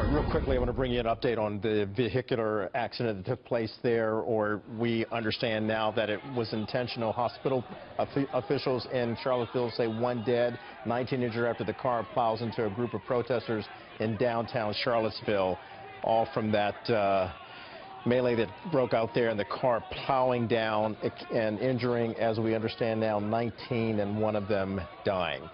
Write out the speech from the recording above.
All right, real quickly, I want to bring you an update on the vehicular accident that took place there, or we understand now that it was intentional. Hospital officials in Charlottesville say one dead, 19 injured after the car plows into a group of protesters in downtown Charlottesville, all from that uh, melee that broke out there and the car plowing down and injuring, as we understand now, 19 and one of them dying.